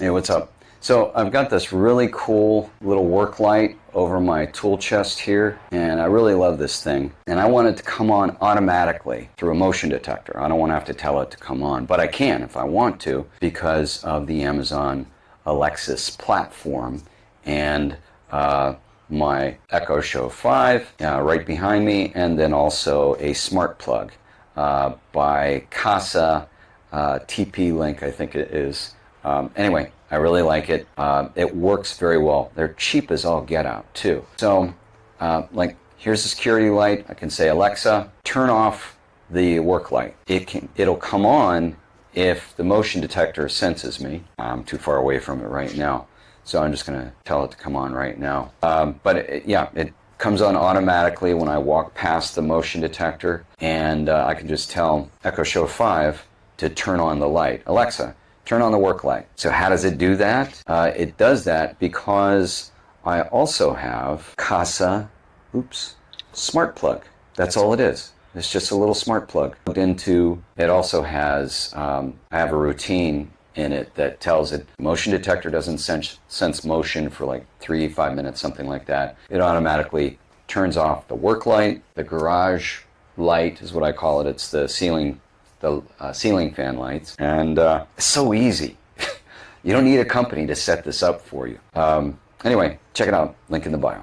Hey, what's up? So I've got this really cool little work light over my tool chest here, and I really love this thing. And I want it to come on automatically through a motion detector. I don't want to have to tell it to come on, but I can if I want to because of the Amazon Alexa's platform and uh, my Echo Show 5 uh, right behind me, and then also a smart plug uh, by Kasa uh, TP Link, I think it is. Um, anyway, I really like it. Uh, it works very well. They're cheap as all get out, too. So, uh, like, here's the security light. I can say, Alexa, turn off the work light. It can, it'll come on if the motion detector senses me. I'm too far away from it right now. So I'm just going to tell it to come on right now. Um, but it, yeah, it comes on automatically when I walk past the motion detector. And uh, I can just tell Echo Show 5 to turn on the light. Alexa, turn on the work light. So how does it do that? Uh, it does that because I also have Kasa, oops, smart plug. That's all it is. It's just a little smart plug plugged into. It also has. Um, I have a routine in it that tells it motion detector doesn't sense, sense motion for like three five minutes something like that. It automatically turns off the work light, the garage light is what I call it. It's the ceiling the uh, ceiling fan lights, and uh, it's so easy. you don't need a company to set this up for you. Um, anyway, check it out. Link in the bio.